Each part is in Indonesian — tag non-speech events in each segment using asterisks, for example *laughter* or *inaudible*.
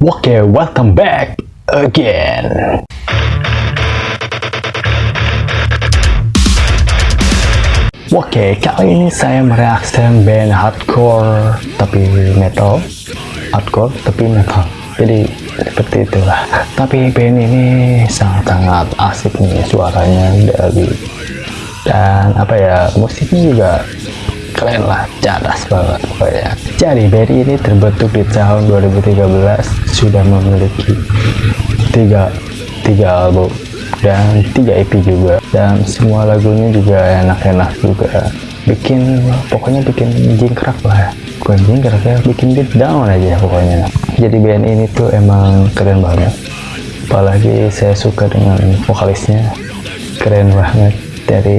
Oke, welcome back again. Oke, kali ini saya mereaksikan band hardcore tapi metal, hardcore tapi metal. Jadi seperti itulah. Tapi band ini sangat-sangat asik nih suaranya dari dan apa ya musiknya juga keren lah cadas banget pokoknya. Jadi band ini terbentuk di tahun 2013 sudah memiliki tiga tiga album dan tiga EP juga. Dan semua lagunya juga enak-enak juga. Bikin pokoknya bikin jingkrak lah ya. Bukan jingkrak ya bikin beat down aja pokoknya. Jadi band ini tuh emang keren banget. Apalagi saya suka dengan vokalisnya. Keren banget dari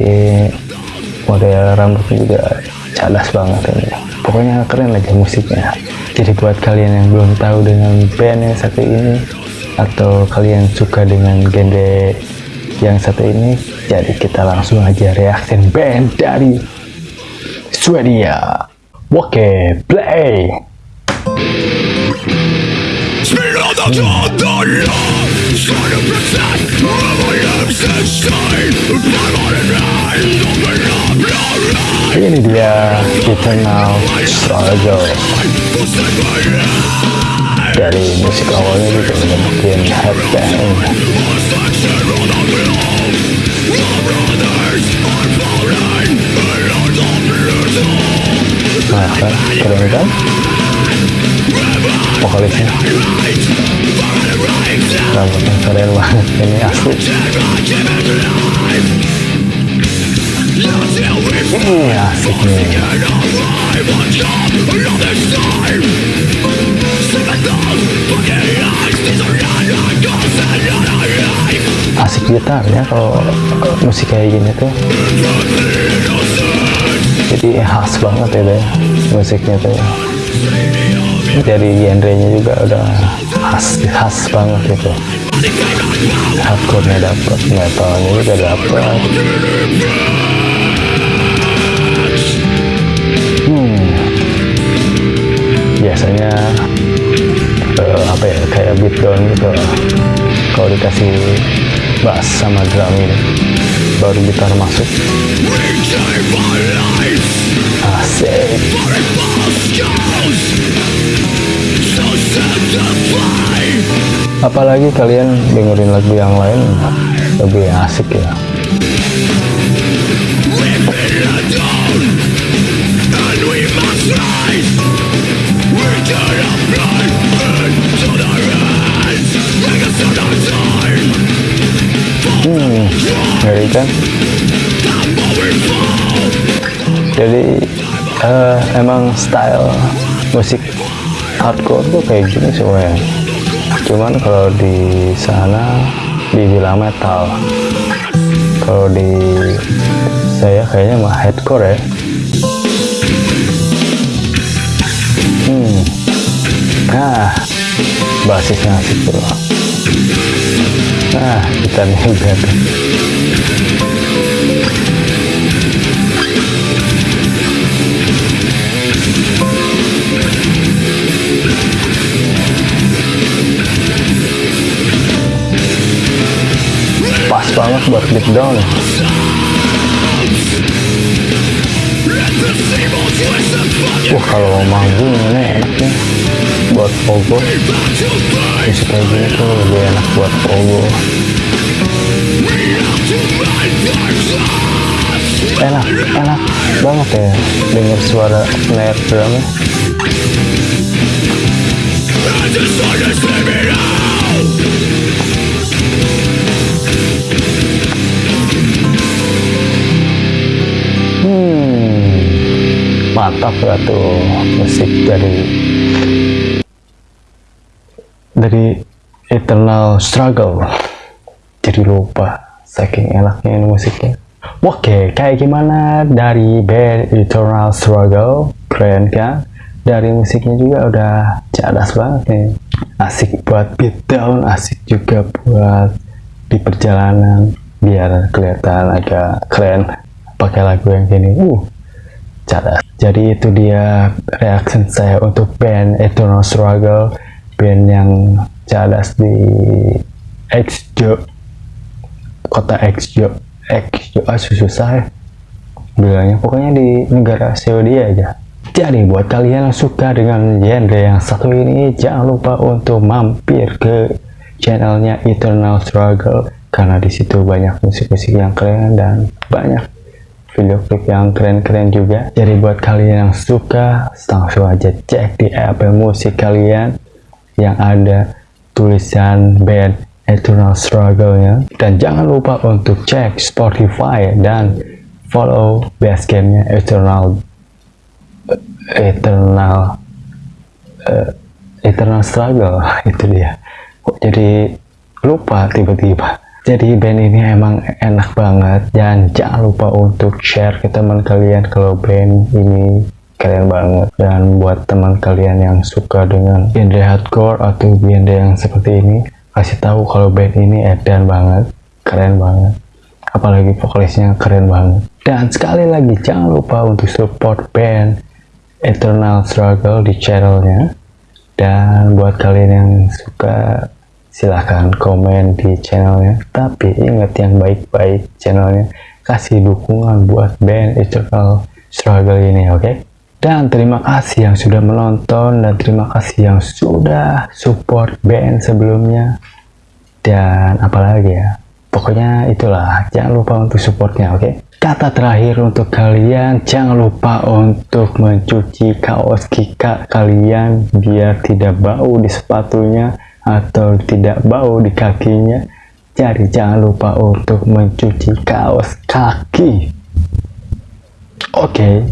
model rambutnya juga cadas banget ini pokoknya keren aja musiknya jadi buat kalian yang belum tahu dengan band yang satu ini atau kalian suka dengan genre yang satu ini jadi kita langsung aja reaksi band dari Swedia oke play ini dia. Eternal Struggle dari musik awalnya juga udah bikin headbang. Nah kan keren kan? Vokalisnya. Rambutnya keren banget ini asli asik gitar ya kalau musik kayak gini tuh. Jadi khas banget ya deh musiknya tuh. Dari genrenya juga udah khas khas banget gitu. Hardcore nya dapet metalnya juga dapet dikasih bass sama drum ini baru gitar masuk. Asik. Apalagi kalian dengerin lagu yang lain lebih asik ya ngeri kan jadi uh, emang style musik hardcore tuh kayak gini semuanya cuman kalau di sana dibilang metal kalau di saya kayaknya mah hardcore ya. Hmm. Nah basisnya asik tuh nah kita nih tuh pas banget buat beat down Wah kalau manggung ini enaknya buat pogo. Musik kayak gini tuh lebih enak buat pogo. Enak enak banget ya denger suara snare drumnya hmm mantap ya tuh musik dari dari Eternal Struggle jadi lupa saking enaknya ini musiknya. Oke kayak gimana? Dari band Eternal Struggle keren kan? Dari musiknya juga udah cadas banget nih. Asik buat beat down asik juga buat di perjalanan biar kelihatan agak keren pakai lagu yang gini. Uh cadas. Jadi itu dia reaction saya untuk band Eternal Struggle band yang cadas di Xjo kota Xjo Xjo ah susah ya. Bilangnya pokoknya di negara Saudi aja. Jadi buat kalian yang suka dengan genre yang satu ini jangan lupa untuk mampir ke channelnya Eternal Struggle. Karena di situ banyak musik-musik yang keren dan banyak video klip yang keren-keren juga. Jadi buat kalian yang suka langsung aja cek di Apple Musik kalian yang ada tulisan band Eternal Struggle nya dan jangan lupa untuk cek Spotify dan follow basecampnya Eternal Eternal uh, Eternal Struggle *laughs* itu dia. Kok jadi lupa tiba-tiba. Jadi band ini emang enak banget. Dan jangan lupa untuk share ke teman kalian kalau band ini keren banget. Dan buat teman kalian yang suka dengan genre hardcore atau genre yang seperti ini kasih tahu kalau band ini edan banget. Keren banget. Apalagi vokalisnya keren banget. Dan sekali lagi jangan lupa untuk support band Eternal Struggle di channelnya. Dan buat kalian yang suka silahkan komen di channelnya. Tapi ingat yang baik-baik channelnya. Kasih dukungan buat band Eternal Struggle ini oke? okay? Dan terima kasih yang sudah menonton dan terima kasih yang sudah support band sebelumnya dan apalagi ya pokoknya itulah jangan lupa untuk supportnya oke okay? kata terakhir untuk kalian jangan lupa untuk mencuci kaos kika kalian biar tidak bau di sepatunya atau tidak bau di kakinya jadi jangan lupa untuk mencuci kaos kaki oke okay.